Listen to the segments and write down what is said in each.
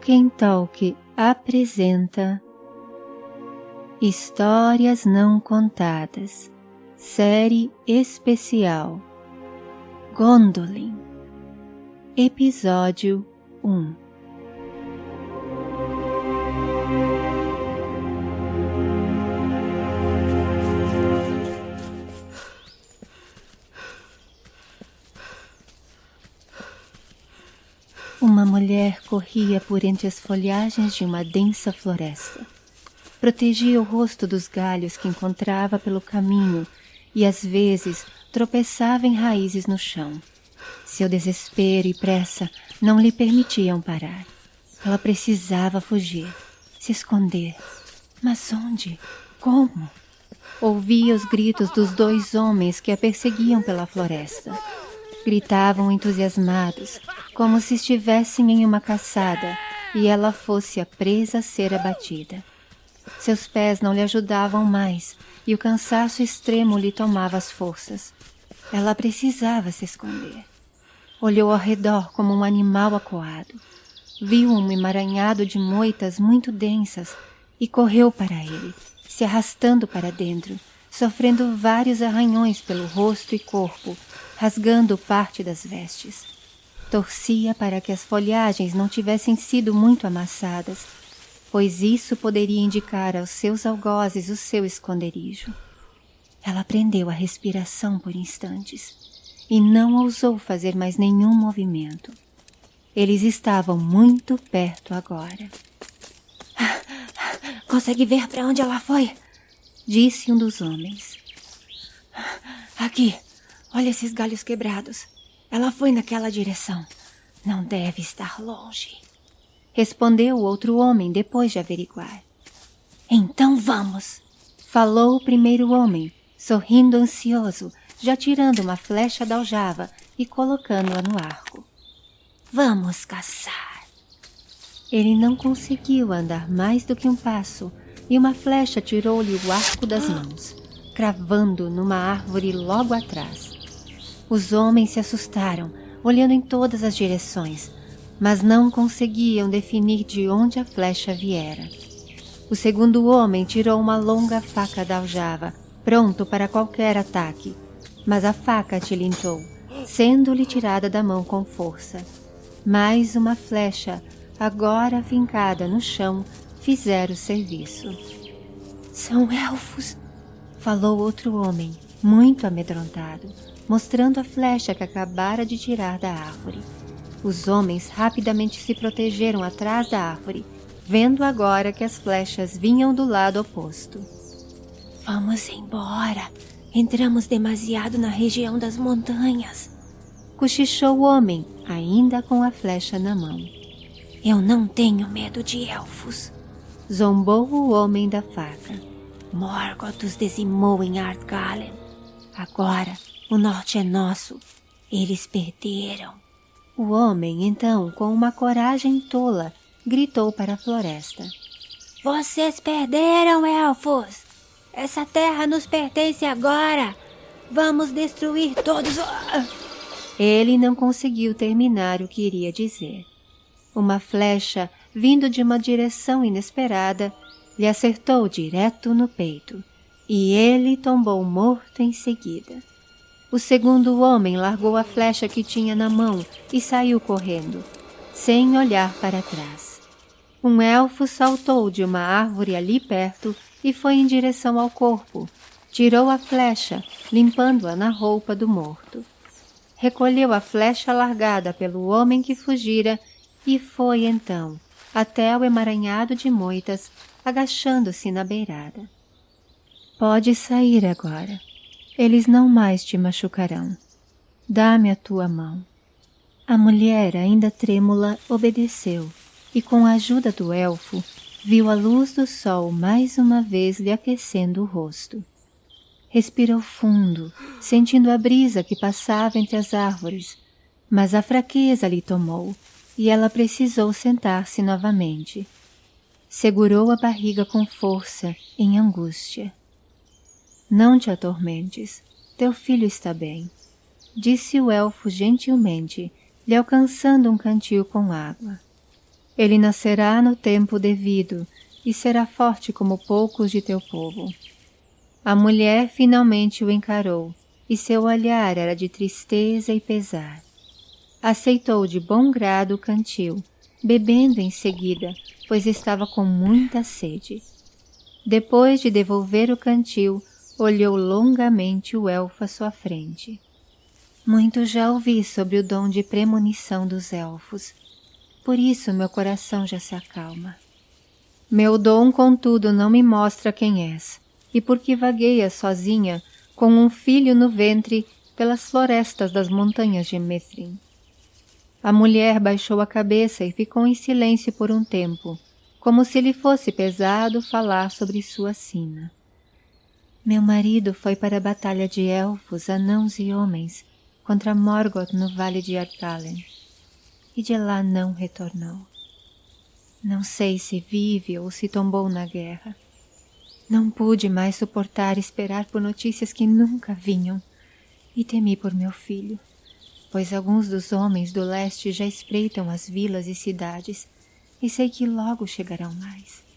Tolkien Talk apresenta Histórias Não Contadas, série especial Gondolin, Episódio 1 mulher corria por entre as folhagens de uma densa floresta. Protegia o rosto dos galhos que encontrava pelo caminho e às vezes tropeçava em raízes no chão. Seu desespero e pressa não lhe permitiam parar. Ela precisava fugir, se esconder. Mas onde? Como? Ouvia os gritos dos dois homens que a perseguiam pela floresta. Gritavam entusiasmados, como se estivessem em uma caçada e ela fosse a presa a ser abatida. Seus pés não lhe ajudavam mais e o cansaço extremo lhe tomava as forças. Ela precisava se esconder. Olhou ao redor como um animal acuado. Viu um emaranhado de moitas muito densas e correu para ele, se arrastando para dentro, sofrendo vários arranhões pelo rosto e corpo, rasgando parte das vestes. Torcia para que as folhagens não tivessem sido muito amassadas, pois isso poderia indicar aos seus algozes o seu esconderijo. Ela prendeu a respiração por instantes e não ousou fazer mais nenhum movimento. Eles estavam muito perto agora. Consegue ver para onde ela foi? Disse um dos homens. Aqui, Olha esses galhos quebrados. Ela foi naquela direção. Não deve estar longe. Respondeu o outro homem depois de averiguar. Então vamos. Falou o primeiro homem, sorrindo ansioso, já tirando uma flecha da aljava e colocando-a no arco. Vamos caçar. Ele não conseguiu andar mais do que um passo e uma flecha tirou-lhe o arco das mãos, cravando numa árvore logo atrás. Os homens se assustaram, olhando em todas as direções, mas não conseguiam definir de onde a flecha viera. O segundo homem tirou uma longa faca da aljava, pronto para qualquer ataque, mas a faca tilintou, sendo-lhe tirada da mão com força. Mais uma flecha, agora fincada no chão, fizera o serviço. São elfos, falou outro homem, muito amedrontado mostrando a flecha que acabara de tirar da árvore. Os homens rapidamente se protegeram atrás da árvore, vendo agora que as flechas vinham do lado oposto. Vamos embora. Entramos demasiado na região das montanhas. Cochichou o homem, ainda com a flecha na mão. Eu não tenho medo de elfos. Zombou o homem da faca. Morgoth os dizimou em Ardgalen. Agora o norte é nosso. Eles perderam. O homem, então, com uma coragem tola, gritou para a floresta. Vocês perderam, elfos! Essa terra nos pertence agora! Vamos destruir todos... Ele não conseguiu terminar o que iria dizer. Uma flecha, vindo de uma direção inesperada, lhe acertou direto no peito, e ele tombou morto em seguida. O segundo homem largou a flecha que tinha na mão e saiu correndo, sem olhar para trás. Um elfo saltou de uma árvore ali perto e foi em direção ao corpo. Tirou a flecha, limpando-a na roupa do morto. Recolheu a flecha largada pelo homem que fugira e foi então até o emaranhado de moitas, agachando-se na beirada. Pode sair agora, eles não mais te machucarão. Dá-me a tua mão. A mulher, ainda trêmula, obedeceu, e com a ajuda do elfo, viu a luz do sol mais uma vez lhe aquecendo o rosto. Respirou fundo, sentindo a brisa que passava entre as árvores, mas a fraqueza lhe tomou, e ela precisou sentar-se novamente. Segurou a barriga com força, em angústia. Não te atormentes, teu filho está bem, disse o elfo gentilmente, lhe alcançando um cantil com água. Ele nascerá no tempo devido e será forte como poucos de teu povo. A mulher finalmente o encarou e seu olhar era de tristeza e pesar. Aceitou de bom grado o cantil, bebendo em seguida, pois estava com muita sede. Depois de devolver o cantil, olhou longamente o elfo à sua frente. Muito já ouvi sobre o dom de premonição dos elfos, por isso meu coração já se acalma. Meu dom, contudo, não me mostra quem és, e porque vagueias sozinha, com um filho no ventre, pelas florestas das montanhas de Mithrin. A mulher baixou a cabeça e ficou em silêncio por um tempo, como se lhe fosse pesado falar sobre sua sina. Meu marido foi para a batalha de elfos, anãos e homens contra Morgoth no vale de Artalen, e de lá não retornou. Não sei se vive ou se tombou na guerra. Não pude mais suportar esperar por notícias que nunca vinham, e temi por meu filho, pois alguns dos homens do leste já espreitam as vilas e cidades, e sei que logo chegarão mais.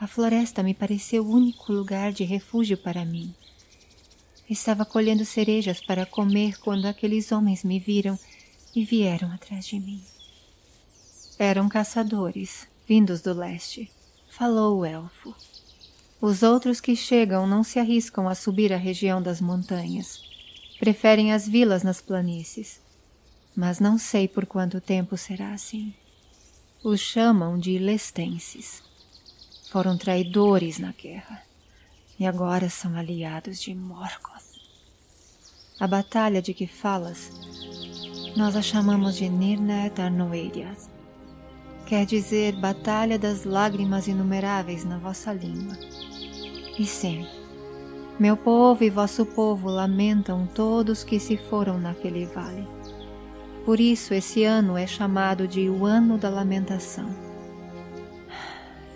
A floresta me pareceu o único lugar de refúgio para mim. Estava colhendo cerejas para comer quando aqueles homens me viram e vieram atrás de mim. Eram caçadores, vindos do leste, falou o elfo. Os outros que chegam não se arriscam a subir a região das montanhas. Preferem as vilas nas planícies. Mas não sei por quanto tempo será assim. Os chamam de lestenses foram traidores na guerra e agora são aliados de Morgoth. A batalha de que falas, nós a chamamos de Nirnet Arnoeriad. Quer dizer Batalha das Lágrimas Inumeráveis na vossa língua. E sim, meu povo e vosso povo lamentam todos que se foram naquele vale. Por isso esse ano é chamado de o Ano da Lamentação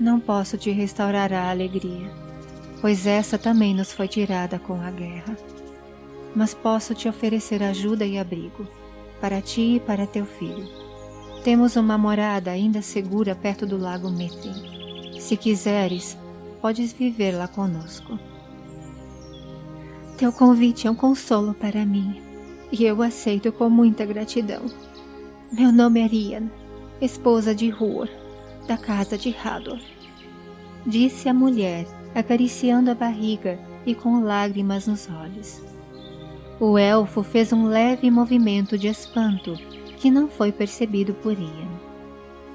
não posso te restaurar a alegria, pois essa também nos foi tirada com a guerra. Mas posso te oferecer ajuda e abrigo, para ti e para teu filho. Temos uma morada ainda segura perto do lago Mithrin. Se quiseres, podes viver lá conosco. Teu convite é um consolo para mim, e eu aceito com muita gratidão. Meu nome é Rian, esposa de Huor, da casa de Hador. Disse a mulher, acariciando a barriga e com lágrimas nos olhos. O elfo fez um leve movimento de espanto que não foi percebido por Ian.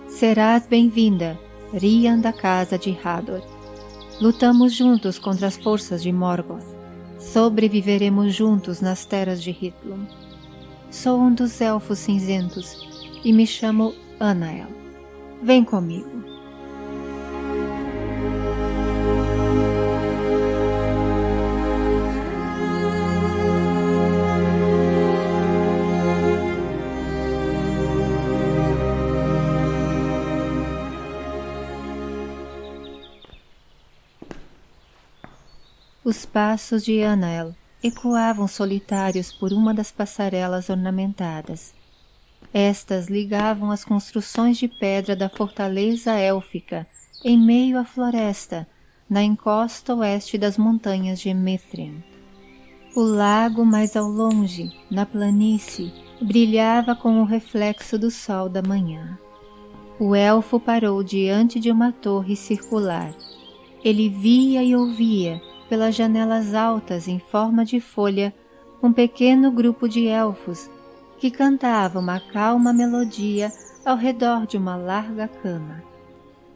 Serás bem-vinda, Rian da casa de Hador. Lutamos juntos contra as forças de Morgoth. Sobreviveremos juntos nas terras de Hitlum. Sou um dos elfos cinzentos e me chamo Anael. Vem comigo. Os passos de Anael ecoavam solitários por uma das passarelas ornamentadas estas ligavam as construções de pedra da fortaleza élfica em meio à floresta, na encosta oeste das montanhas de Mithrin. O lago mais ao longe, na planície, brilhava com o reflexo do sol da manhã. O elfo parou diante de uma torre circular. Ele via e ouvia, pelas janelas altas em forma de folha, um pequeno grupo de elfos que cantava uma calma melodia ao redor de uma larga cama.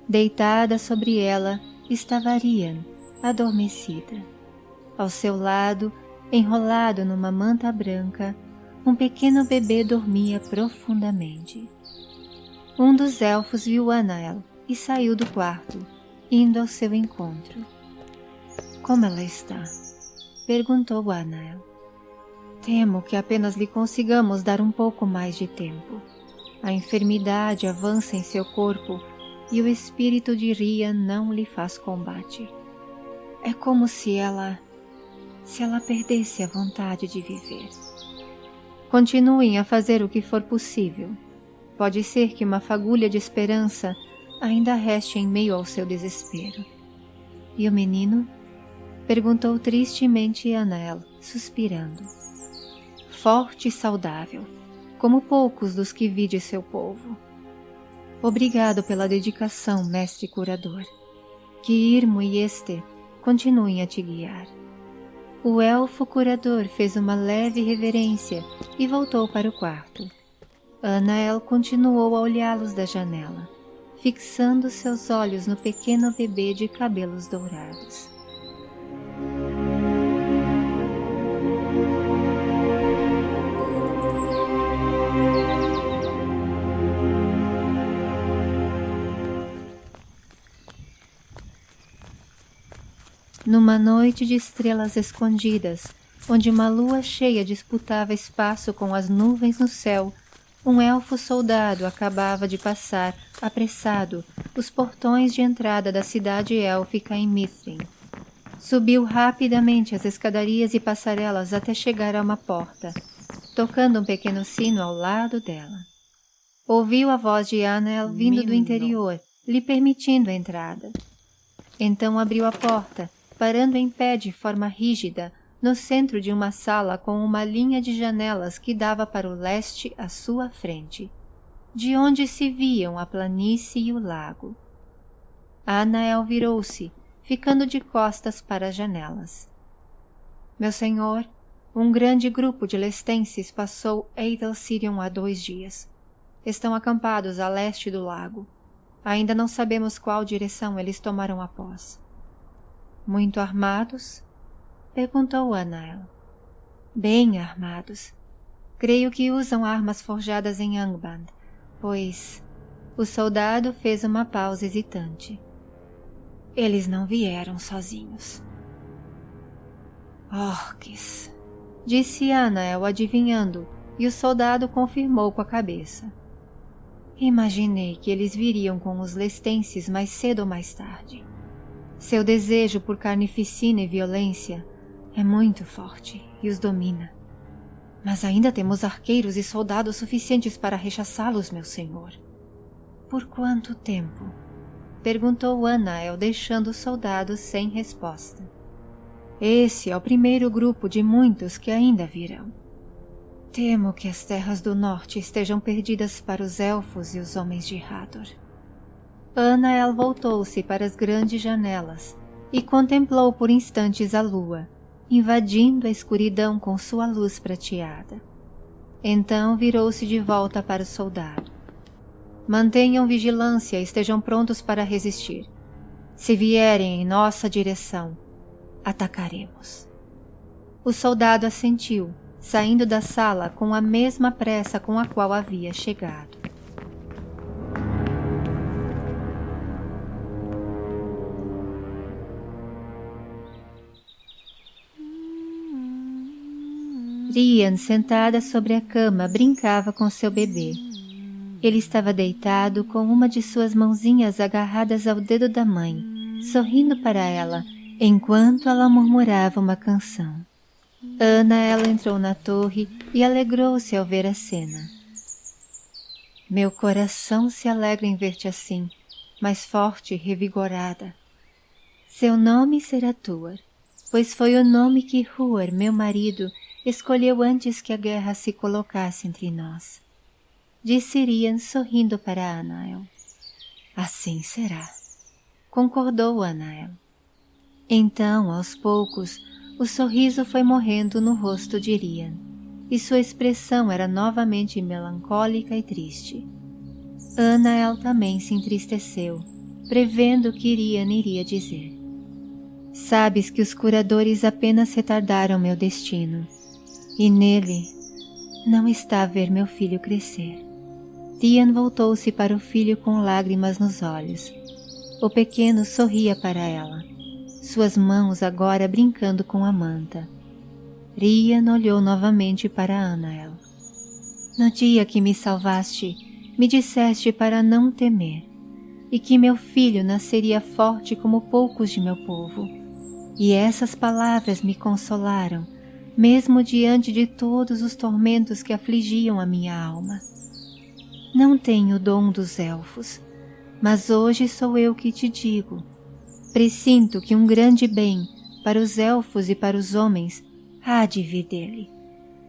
Deitada sobre ela estava Arian, adormecida. Ao seu lado, enrolado numa manta branca, um pequeno bebê dormia profundamente. Um dos elfos viu Anael e saiu do quarto, indo ao seu encontro. Como ela está? perguntou Anael. Temo que apenas lhe consigamos dar um pouco mais de tempo. A enfermidade avança em seu corpo e o espírito de Ria não lhe faz combate. É como se ela. se ela perdesse a vontade de viver. Continuem a fazer o que for possível. Pode ser que uma fagulha de esperança ainda reste em meio ao seu desespero. E o menino? Perguntou tristemente Anael, suspirando. Forte e saudável, como poucos dos que vi de seu povo. Obrigado pela dedicação, mestre curador. Que Irmo e Este continuem a te guiar. O elfo curador fez uma leve reverência e voltou para o quarto. Anael continuou a olhá-los da janela, fixando seus olhos no pequeno bebê de cabelos dourados. Numa noite de estrelas escondidas, onde uma lua cheia disputava espaço com as nuvens no céu, um elfo soldado acabava de passar, apressado, os portões de entrada da cidade élfica em Mithrin. Subiu rapidamente as escadarias e passarelas até chegar a uma porta, tocando um pequeno sino ao lado dela. Ouviu a voz de Anel vindo do interior, lhe permitindo a entrada. Então abriu a porta parando em pé de forma rígida no centro de uma sala com uma linha de janelas que dava para o leste à sua frente, de onde se viam a planície e o lago. Anael virou-se, ficando de costas para as janelas. Meu senhor, um grande grupo de lestenses passou Eidalcirion há dois dias. Estão acampados a leste do lago. Ainda não sabemos qual direção eles tomarão após. Muito armados? Perguntou Anael. Bem armados. Creio que usam armas forjadas em Angband, pois o soldado fez uma pausa hesitante. Eles não vieram sozinhos. Orques, disse Anael adivinhando, e o soldado confirmou com a cabeça. Imaginei que eles viriam com os lestenses mais cedo ou mais tarde. Seu desejo por carnificina e violência é muito forte e os domina. Mas ainda temos arqueiros e soldados suficientes para rechaçá-los, meu senhor. Por quanto tempo? Perguntou Anael, deixando os soldados sem resposta. Esse é o primeiro grupo de muitos que ainda virão. Temo que as terras do norte estejam perdidas para os elfos e os homens de Hador. Anael voltou-se para as grandes janelas e contemplou por instantes a lua, invadindo a escuridão com sua luz prateada. Então virou-se de volta para o soldado. Mantenham vigilância e estejam prontos para resistir. Se vierem em nossa direção, atacaremos. O soldado assentiu, saindo da sala com a mesma pressa com a qual havia chegado. Rian, sentada sobre a cama, brincava com seu bebê. Ele estava deitado com uma de suas mãozinhas agarradas ao dedo da mãe, sorrindo para ela, enquanto ela murmurava uma canção. Ana ela entrou na torre e alegrou-se ao ver a cena. Meu coração se alegra em ver-te assim, mais forte e revigorada. Seu nome será Tuar, pois foi o nome que Huar, meu marido, escolheu antes que a guerra se colocasse entre nós. Disse Rian sorrindo para Anael. Assim será. Concordou Anael. Então, aos poucos, o sorriso foi morrendo no rosto de Rian, e sua expressão era novamente melancólica e triste. Anael também se entristeceu, prevendo o que Rian iria dizer. Sabes que os curadores apenas retardaram meu destino, e nele não está a ver meu filho crescer. Tian voltou-se para o filho com lágrimas nos olhos. O pequeno sorria para ela, suas mãos agora brincando com a manta. Rian olhou novamente para Anael. No dia que me salvaste, me disseste para não temer, e que meu filho nasceria forte como poucos de meu povo. E essas palavras me consolaram mesmo diante de todos os tormentos que afligiam a minha alma. Não tenho o dom dos elfos, mas hoje sou eu que te digo. Presinto que um grande bem para os elfos e para os homens há de vir dele.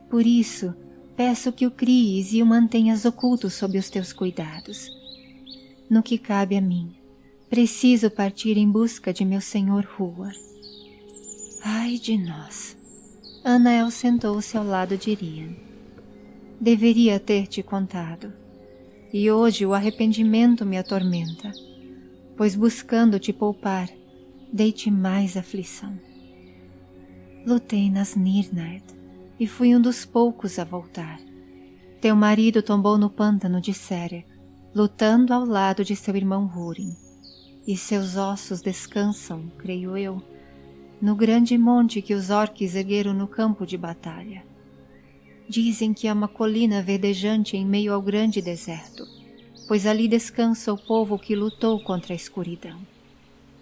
Por isso, peço que o cries e o mantenhas oculto sob os teus cuidados. No que cabe a mim, preciso partir em busca de meu senhor Huar. Ai de nós! Anael sentou-se ao lado de Rian. Deveria ter te contado e hoje o arrependimento me atormenta, pois buscando te poupar, dei-te mais aflição. Lutei nas Nirnaed e fui um dos poucos a voltar. Teu marido tombou no pântano de Sere, lutando ao lado de seu irmão Húrin, e seus ossos descansam, creio eu, no grande monte que os orques ergueram no campo de batalha. Dizem que é uma colina verdejante em meio ao grande deserto, pois ali descansa o povo que lutou contra a escuridão.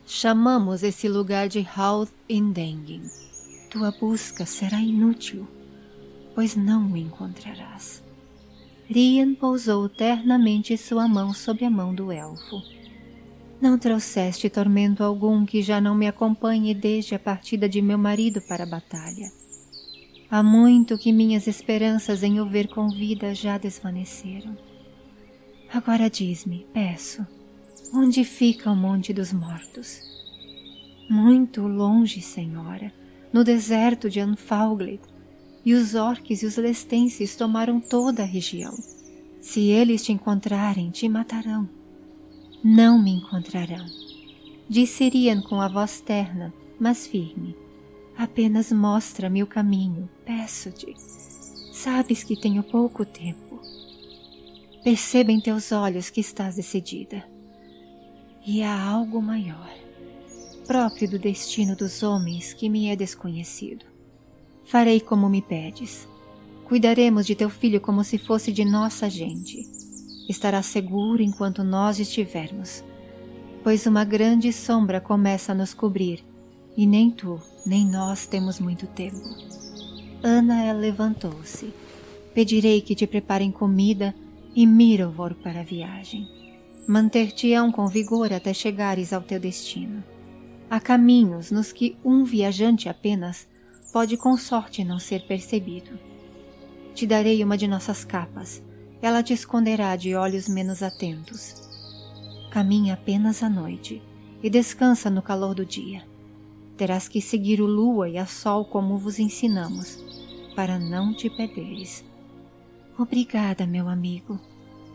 Chamamos esse lugar de Hauth Indengin. Tua busca será inútil, pois não o encontrarás. Rian pousou ternamente sua mão sobre a mão do elfo. Não trouxeste tormento algum que já não me acompanhe desde a partida de meu marido para a batalha Há muito que minhas esperanças em o ver com vida já desvaneceram. Agora diz-me, peço, onde fica o Monte dos Mortos? Muito longe, Senhora, no deserto de Anfauglid, e os orques e os lestenses tomaram toda a região. Se eles te encontrarem, te matarão. Não me encontrarão. Disse Rian com a voz terna, mas firme. Apenas mostra-me o caminho, peço-te. Sabes que tenho pouco tempo. Perceba em teus olhos que estás decidida. E há algo maior, próprio do destino dos homens que me é desconhecido. Farei como me pedes. Cuidaremos de teu filho como se fosse de nossa gente. Estará seguro enquanto nós estivermos, pois uma grande sombra começa a nos cobrir, e nem tu, nem nós temos muito tempo. Ana levantou-se. Pedirei que te preparem comida e Mirovor para a viagem. Manter-te-ão com vigor até chegares ao teu destino. Há caminhos nos que um viajante apenas pode com sorte não ser percebido. Te darei uma de nossas capas. Ela te esconderá de olhos menos atentos. Caminha apenas à noite e descansa no calor do dia terás que seguir o lua e a sol como vos ensinamos, para não te perderes. Obrigada, meu amigo.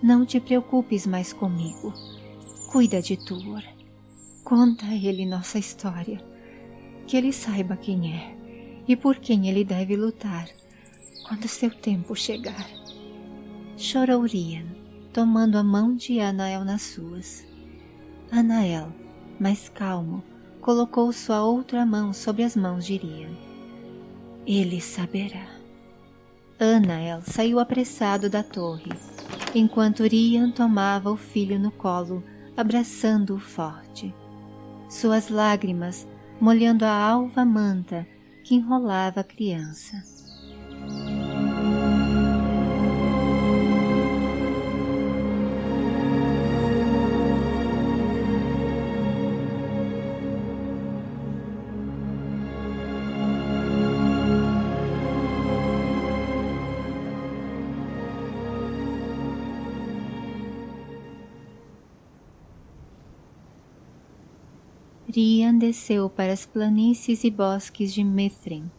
Não te preocupes mais comigo. Cuida de Tuor. Conta a ele nossa história. Que ele saiba quem é e por quem ele deve lutar quando seu tempo chegar. Chorou Rian, tomando a mão de Anael nas suas. Anael, mais calmo, colocou sua outra mão sobre as mãos de Rian. Ele saberá. Anael saiu apressado da torre, enquanto Rian tomava o filho no colo, abraçando-o forte. Suas lágrimas molhando a alva manta que enrolava a criança. Desceu para as planícies e bosques de Mithrin,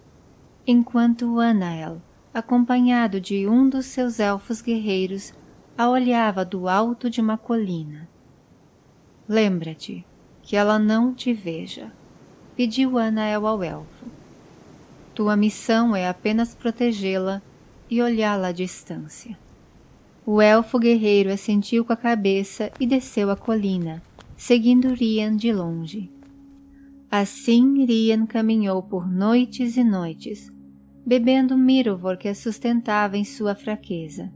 enquanto Anael, acompanhado de um dos seus elfos guerreiros, a olhava do alto de uma colina. Lembra-te que ela não te veja, pediu Anael ao elfo. Tua missão é apenas protegê-la e olhá-la à distância. O elfo guerreiro assentiu com a cabeça e desceu a colina, seguindo Rian de longe. Assim Rian caminhou por noites e noites, bebendo Mirovor que a sustentava em sua fraqueza.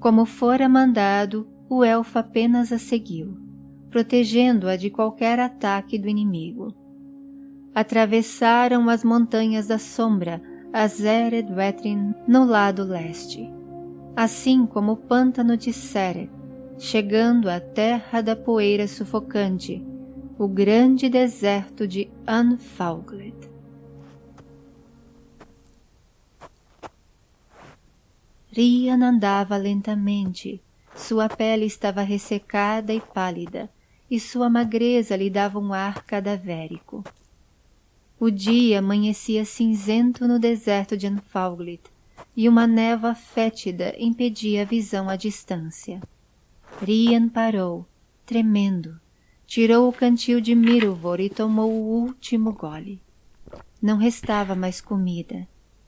Como fora mandado, o elfo apenas a seguiu, protegendo-a de qualquer ataque do inimigo. Atravessaram as montanhas da sombra, a Zered Wetrin no lado leste. assim como o pântano de Seret, chegando à terra da poeira sufocante, o grande deserto de Unfaugled. Rian andava lentamente, sua pele estava ressecada e pálida, e sua magreza lhe dava um ar cadavérico. O dia amanhecia cinzento no deserto de Anfauglid, e uma névoa fétida impedia a visão à distância. Rian parou, tremendo, tirou o cantil de Miruvor e tomou o último gole. Não restava mais comida,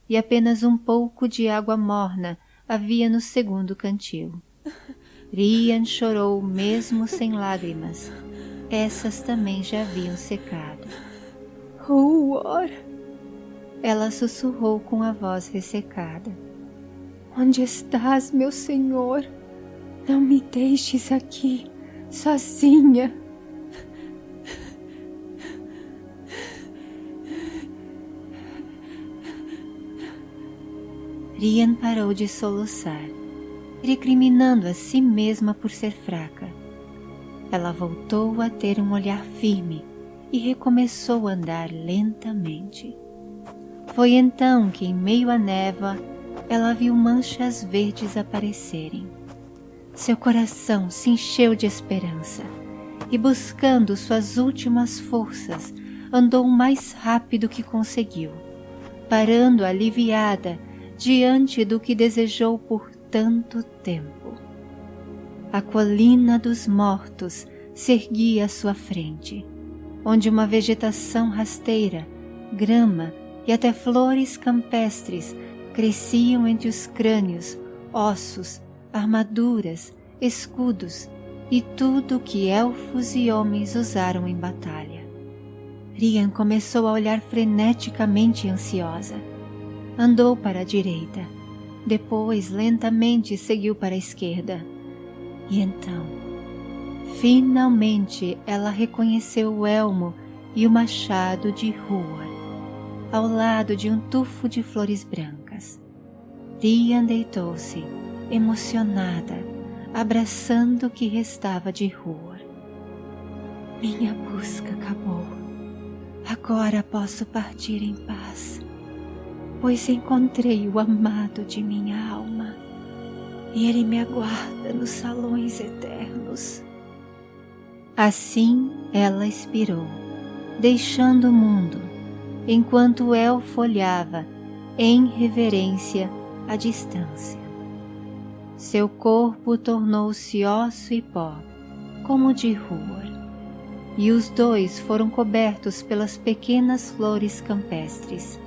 e apenas um pouco de água morna havia no segundo cantil. Rian chorou mesmo sem lágrimas. Essas também já haviam secado. Huor! Ela sussurrou com a voz ressecada. Onde estás, meu senhor? Não me deixes aqui, sozinha. Rian parou de soluçar, recriminando a si mesma por ser fraca. Ela voltou a ter um olhar firme e recomeçou a andar lentamente. Foi então que, em meio à névoa, ela viu manchas verdes aparecerem. Seu coração se encheu de esperança e, buscando suas últimas forças, andou o mais rápido que conseguiu, parando aliviada diante do que desejou por tanto tempo. A colina dos mortos se erguia à sua frente, onde uma vegetação rasteira, grama e até flores campestres cresciam entre os crânios, ossos, armaduras, escudos e tudo que elfos e homens usaram em batalha. Rian começou a olhar freneticamente ansiosa Andou para a direita, depois lentamente seguiu para a esquerda. E então, finalmente ela reconheceu o elmo e o machado de rua, ao lado de um tufo de flores brancas. Rian deitou-se, emocionada, abraçando o que restava de rua. Minha busca acabou. Agora posso partir em paz pois encontrei o amado de minha alma e ele me aguarda nos salões eternos. Assim ela expirou, deixando o mundo, enquanto o elfo olhava, em reverência, à distância. Seu corpo tornou-se osso e pó, como de rua, e os dois foram cobertos pelas pequenas flores campestres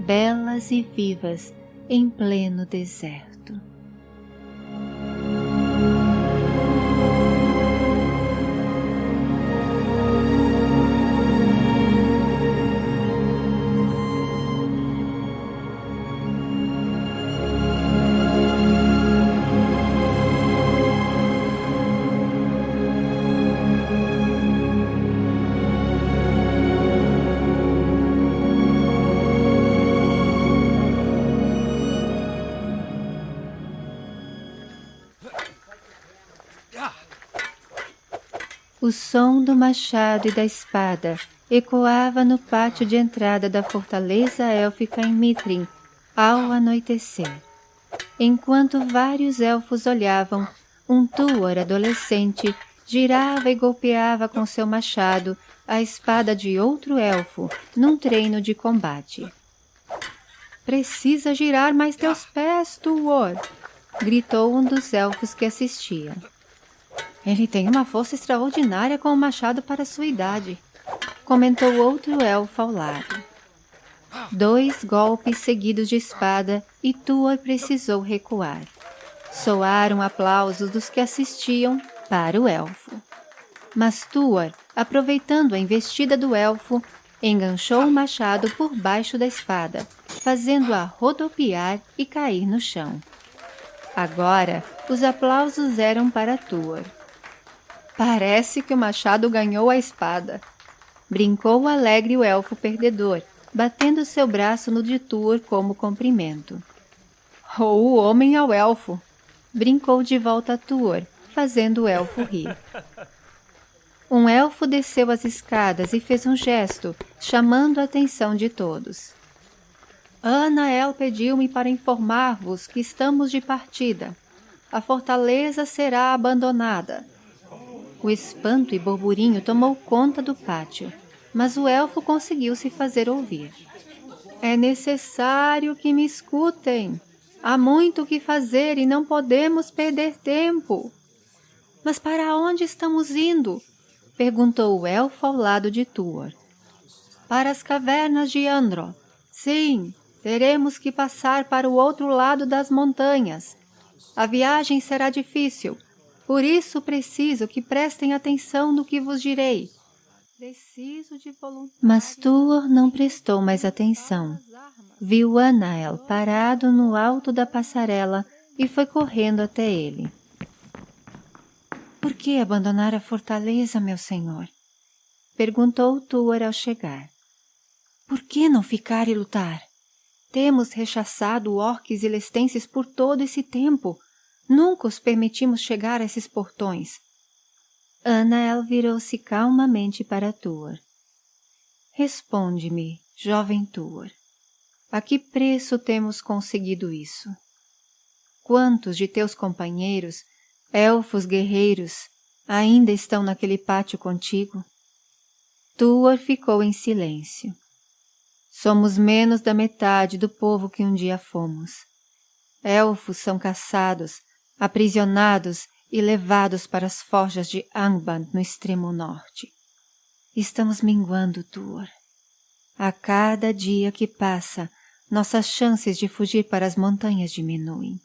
belas e vivas em pleno deserto. Som do machado e da espada ecoava no pátio de entrada da fortaleza élfica em Mitrin ao anoitecer. Enquanto vários elfos olhavam, um Tuor adolescente girava e golpeava com seu machado a espada de outro elfo num treino de combate. Precisa girar mais teus pés, Tuor! gritou um dos elfos que assistiam. Ele tem uma força extraordinária com o machado para sua idade, comentou outro elfo ao lado. Dois golpes seguidos de espada e Tuor precisou recuar. Soaram aplausos dos que assistiam para o elfo. Mas Tuor, aproveitando a investida do elfo, enganchou o machado por baixo da espada, fazendo-a rodopiar e cair no chão. Agora, os aplausos eram para Tuor. Parece que o machado ganhou a espada. Brincou alegre o elfo perdedor, batendo seu braço no de Tuor como cumprimento. Ou o homem ao elfo, brincou de volta Tuor, fazendo o elfo rir. Um elfo desceu as escadas e fez um gesto, chamando a atenção de todos. Anael pediu-me para informar-vos que estamos de partida. A fortaleza será abandonada. O espanto e burburinho tomou conta do pátio, mas o elfo conseguiu se fazer ouvir. É necessário que me escutem. Há muito o que fazer e não podemos perder tempo. Mas para onde estamos indo? Perguntou o elfo ao lado de Tuor. Para as cavernas de Andro. Sim, teremos que passar para o outro lado das montanhas. A viagem será difícil, por isso preciso que prestem atenção no que vos direi. Preciso de. Mas Tuor não prestou mais atenção. Viu Anael parado no alto da passarela e foi correndo até ele. Por que abandonar a fortaleza, meu senhor? Perguntou Tuor ao chegar. Por que não ficar e lutar? Temos rechaçado orques e lestenses por todo esse tempo. Nunca os permitimos chegar a esses portões. Anael virou-se calmamente para Tuor. Responde-me, jovem Tuor. A que preço temos conseguido isso? Quantos de teus companheiros elfos guerreiros ainda estão naquele pátio contigo? Tuor ficou em silêncio. Somos menos da metade do povo que um dia fomos. Elfos são caçados, aprisionados e levados para as forjas de Angband no extremo norte. Estamos minguando, Tuor. A cada dia que passa, nossas chances de fugir para as montanhas diminuem.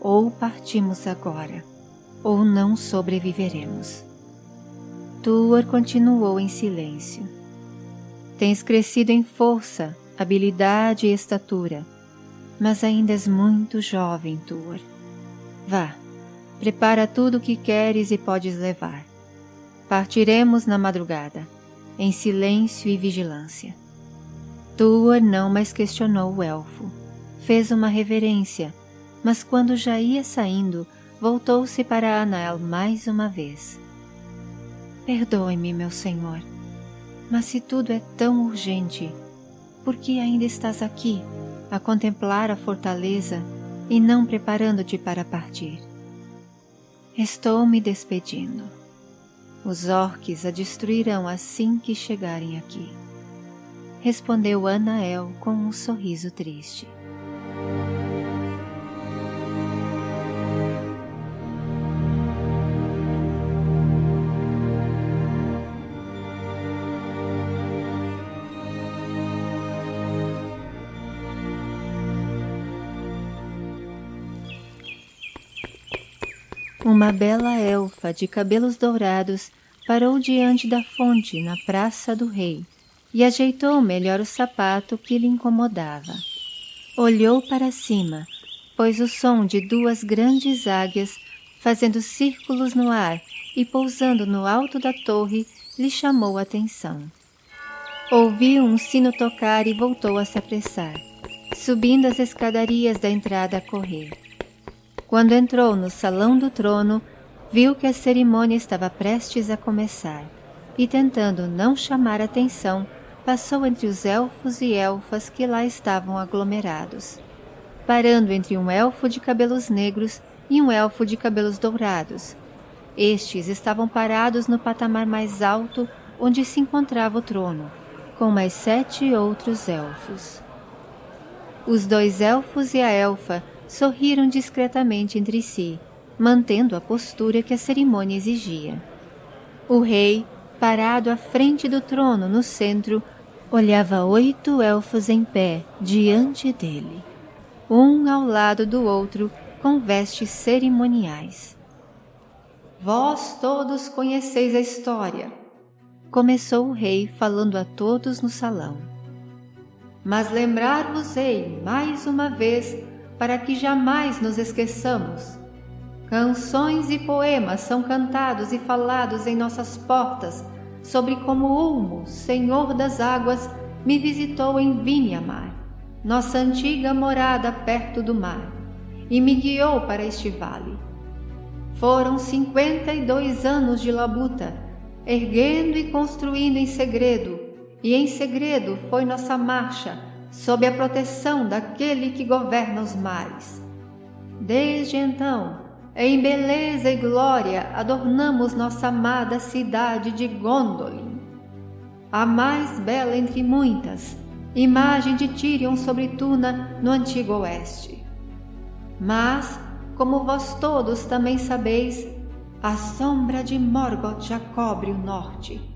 Ou partimos agora, ou não sobreviveremos. Tuor continuou em silêncio. Tens crescido em força, habilidade e estatura, mas ainda és muito jovem, Tuor. Vá, prepara tudo o que queres e podes levar. Partiremos na madrugada, em silêncio e vigilância. Tuor não mais questionou o elfo. Fez uma reverência mas quando já ia saindo, voltou-se para Anael mais uma vez. Perdoe-me, meu senhor, mas se tudo é tão urgente, por que ainda estás aqui, a contemplar a fortaleza e não preparando-te para partir? Estou me despedindo. Os orques a destruirão assim que chegarem aqui. Respondeu Anael com um sorriso triste. Uma bela elfa de cabelos dourados parou diante da fonte na Praça do Rei e ajeitou melhor o sapato que lhe incomodava. Olhou para cima, pois o som de duas grandes águias fazendo círculos no ar e pousando no alto da torre lhe chamou a atenção. Ouviu um sino tocar e voltou a se apressar, subindo as escadarias da entrada a correr. Quando entrou no salão do trono, viu que a cerimônia estava prestes a começar e, tentando não chamar atenção, passou entre os elfos e elfas que lá estavam aglomerados, parando entre um elfo de cabelos negros e um elfo de cabelos dourados. Estes estavam parados no patamar mais alto onde se encontrava o trono, com mais sete outros elfos. Os dois elfos e a elfa sorriram discretamente entre si, mantendo a postura que a cerimônia exigia. O rei, parado à frente do trono no centro, olhava oito elfos em pé diante dele, um ao lado do outro com vestes cerimoniais. Vós todos conheceis a história, começou o rei falando a todos no salão. Mas lembrar-vos-ei mais uma vez para que jamais nos esqueçamos. Canções e poemas são cantados e falados em nossas portas sobre como Ulmo, Senhor das Águas, me visitou em Vinhamar. nossa antiga morada perto do mar, e me guiou para este vale. Foram cinquenta e dois anos de labuta, erguendo e construindo em segredo, e em segredo foi nossa marcha, sob a proteção daquele que governa os mares. Desde então, em beleza e glória, adornamos nossa amada cidade de Gondolin, a mais bela entre muitas, imagem de Tyrion sobre Tuna no antigo oeste. Mas, como vós todos também sabeis, a sombra de Morgoth já cobre o norte.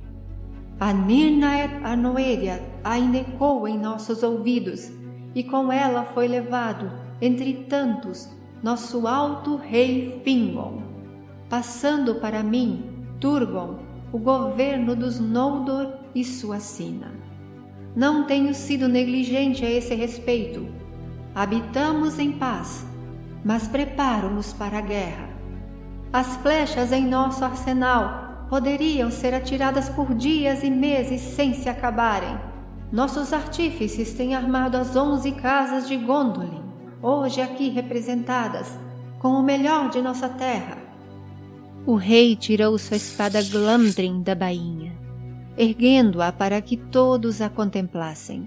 A Nirnaeth Arnoedia ainda ecoa em nossos ouvidos, e com ela foi levado, entre tantos, nosso alto rei Fingon, passando para mim, Turgon, o governo dos Noldor e sua sina. Não tenho sido negligente a esse respeito. Habitamos em paz, mas preparo-nos para a guerra. As flechas em nosso arsenal poderiam ser atiradas por dias e meses sem se acabarem. Nossos artífices têm armado as onze casas de Gondolin, hoje aqui representadas, com o melhor de nossa terra. O rei tirou sua espada Glamdrin da bainha erguendo-a para que todos a contemplassem.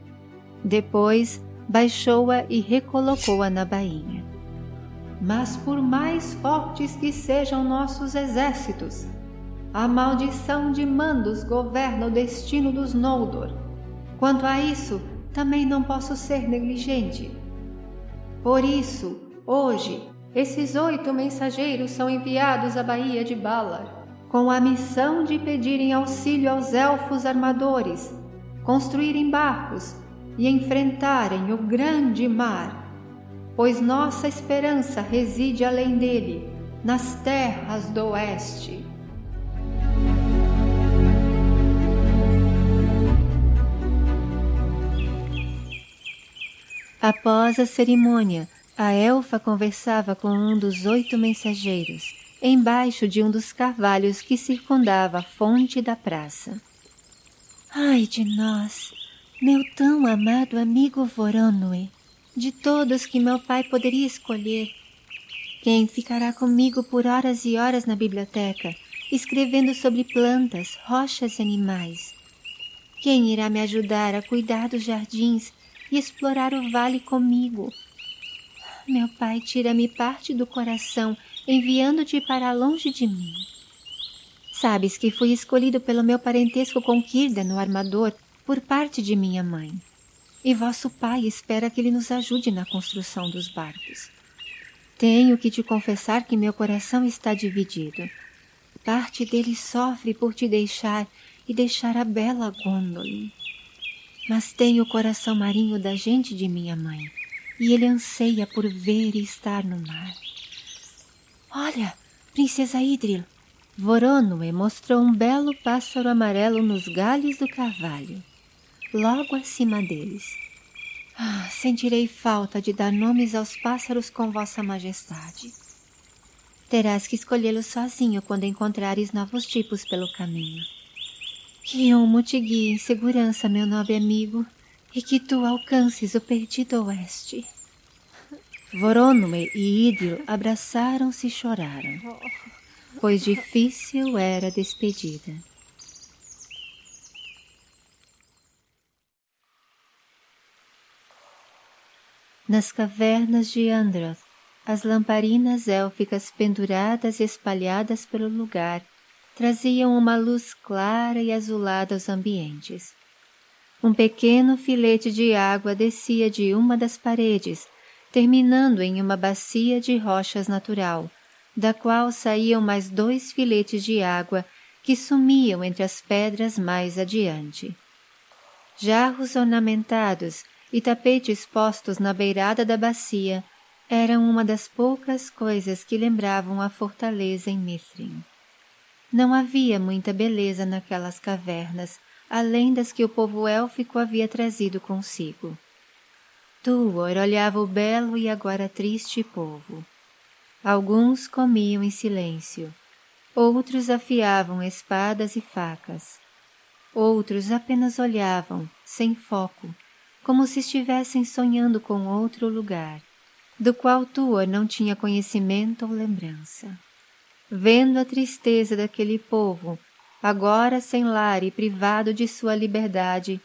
Depois baixou-a e recolocou-a na bainha. Mas por mais fortes que sejam nossos exércitos, a maldição de Mandos governa o destino dos Noldor. Quanto a isso, também não posso ser negligente. Por isso, hoje, esses oito mensageiros são enviados à Baía de Balar com a missão de pedirem auxílio aos elfos armadores, construírem barcos e enfrentarem o grande mar, pois nossa esperança reside além dele, nas terras do oeste. Após a cerimônia, a elfa conversava com um dos oito mensageiros embaixo de um dos carvalhos que circundava a fonte da praça. Ai de nós, meu tão amado amigo Voronoi, de todos que meu pai poderia escolher, quem ficará comigo por horas e horas na biblioteca, escrevendo sobre plantas, rochas e animais? Quem irá me ajudar a cuidar dos jardins e explorar o vale comigo? Meu pai tira-me parte do coração enviando-te para longe de mim. Sabes que fui escolhido pelo meu parentesco com Kirda no armador por parte de minha mãe. E vosso pai espera que ele nos ajude na construção dos barcos. Tenho que te confessar que meu coração está dividido. Parte dele sofre por te deixar e deixar a bela Gondolin. Mas tenho o coração marinho da gente de minha mãe, e ele anseia por ver e estar no mar. Olha, princesa Idril. Voronoi mostrou um belo pássaro amarelo nos galhos do carvalho, logo acima deles. Ah, sentirei falta de dar nomes aos pássaros com vossa majestade. Terás que escolhê-los sozinho quando encontrares novos tipos pelo caminho. Que Humo te guie em segurança, meu nobre amigo, e que tu alcances o perdido oeste. Voronome e Idil abraçaram-se e choraram, pois difícil era a despedida. Nas cavernas de Androth, as lamparinas élficas penduradas e espalhadas pelo lugar traziam uma luz clara e azulada aos ambientes. Um pequeno filete de água descia de uma das paredes terminando em uma bacia de rochas natural, da qual saíam mais dois filetes de água que sumiam entre as pedras mais adiante. Jarros ornamentados e tapetes postos na beirada da bacia eram uma das poucas coisas que lembravam a fortaleza em Mithrin. Não havia muita beleza naquelas cavernas, além das que o povo élfico havia trazido consigo. Tuor olhava o belo e agora triste povo. Alguns comiam em silêncio, outros afiavam espadas e facas, outros apenas olhavam, sem foco, como se estivessem sonhando com outro lugar, do qual Tuor não tinha conhecimento ou lembrança. Vendo a tristeza daquele povo, agora sem lar e privado de sua liberdade,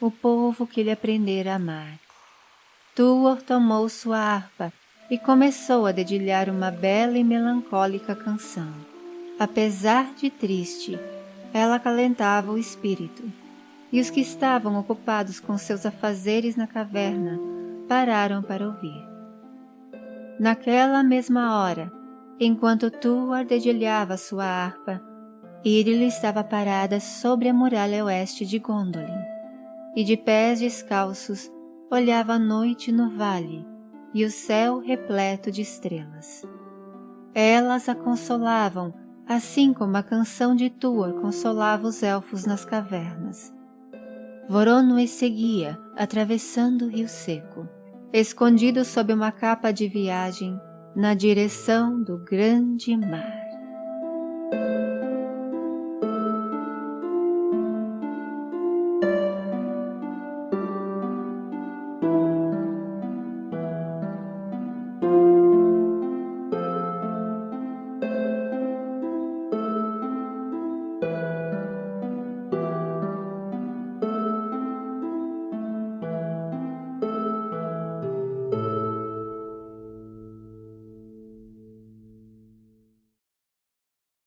o povo que lhe aprendera a amar. Tuor tomou sua harpa e começou a dedilhar uma bela e melancólica canção. Apesar de triste, ela acalentava o espírito, e os que estavam ocupados com seus afazeres na caverna pararam para ouvir. Naquela mesma hora, enquanto Tuar dedilhava sua harpa, Iril estava parada sobre a muralha oeste de Gondolin, e de pés descalços olhava a noite no vale e o céu repleto de estrelas. Elas a consolavam, assim como a canção de Tuor consolava os elfos nas cavernas. Voronoi seguia, atravessando o rio seco, escondido sob uma capa de viagem, na direção do grande mar.